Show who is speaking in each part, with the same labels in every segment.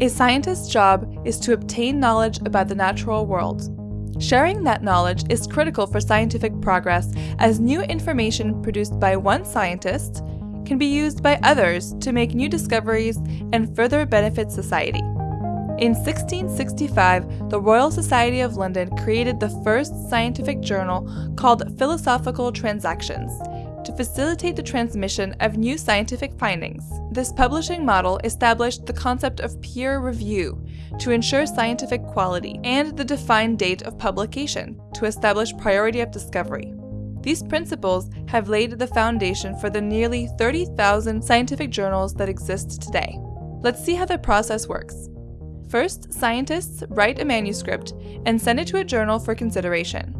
Speaker 1: A scientist's job is to obtain knowledge about the natural world. Sharing that knowledge is critical for scientific progress as new information produced by one scientist can be used by others to make new discoveries and further benefit society. In 1665, the Royal Society of London created the first scientific journal called Philosophical Transactions to facilitate the transmission of new scientific findings. This publishing model established the concept of peer review to ensure scientific quality and the defined date of publication to establish priority of discovery. These principles have laid the foundation for the nearly 30,000 scientific journals that exist today. Let's see how the process works. First, scientists write a manuscript and send it to a journal for consideration.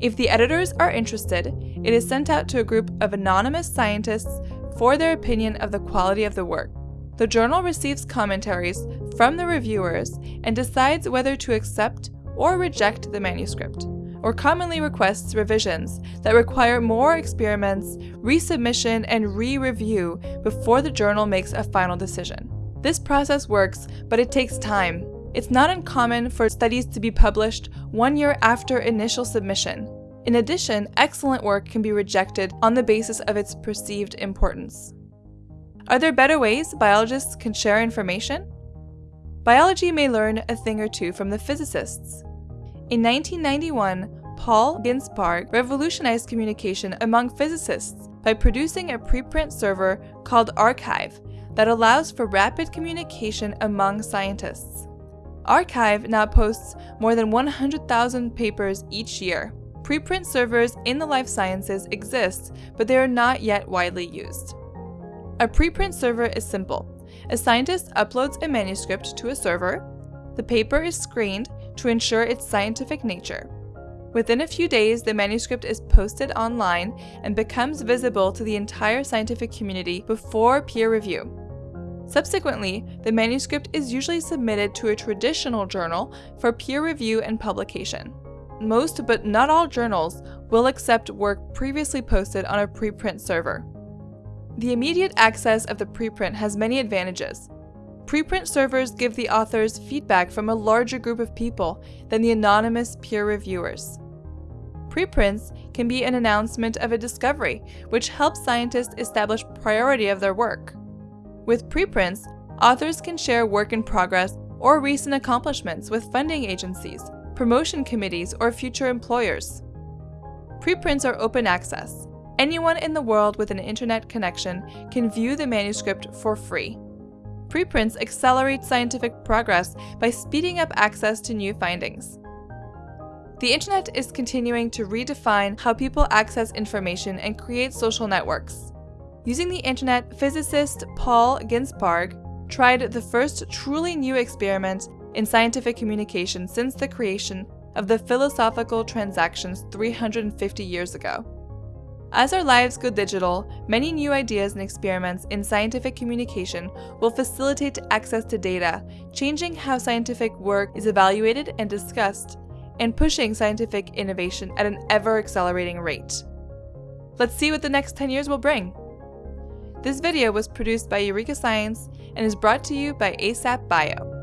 Speaker 1: If the editors are interested, it is sent out to a group of anonymous scientists for their opinion of the quality of the work. The journal receives commentaries from the reviewers and decides whether to accept or reject the manuscript, or commonly requests revisions that require more experiments, resubmission, and re-review before the journal makes a final decision. This process works, but it takes time. It's not uncommon for studies to be published one year after initial submission. In addition, excellent work can be rejected on the basis of its perceived importance. Are there better ways biologists can share information? Biology may learn a thing or two from the physicists. In 1991, Paul Ginsparg revolutionized communication among physicists by producing a preprint server called arXiv that allows for rapid communication among scientists. arXiv now posts more than 100,000 papers each year. Preprint servers in the life sciences exist, but they are not yet widely used. A preprint server is simple. A scientist uploads a manuscript to a server. The paper is screened to ensure its scientific nature. Within a few days, the manuscript is posted online and becomes visible to the entire scientific community before peer review. Subsequently, the manuscript is usually submitted to a traditional journal for peer review and publication. Most but not all journals will accept work previously posted on a preprint server. The immediate access of the preprint has many advantages. Preprint servers give the authors feedback from a larger group of people than the anonymous peer reviewers. Preprints can be an announcement of a discovery, which helps scientists establish priority of their work. With preprints, authors can share work in progress or recent accomplishments with funding agencies, promotion committees, or future employers. Preprints are open access. Anyone in the world with an internet connection can view the manuscript for free. Preprints accelerate scientific progress by speeding up access to new findings. The internet is continuing to redefine how people access information and create social networks. Using the internet, physicist Paul Ginsparg tried the first truly new experiment in scientific communication since the creation of the philosophical transactions 350 years ago. As our lives go digital, many new ideas and experiments in scientific communication will facilitate access to data, changing how scientific work is evaluated and discussed, and pushing scientific innovation at an ever-accelerating rate. Let's see what the next 10 years will bring. This video was produced by Eureka Science and is brought to you by ASAP Bio.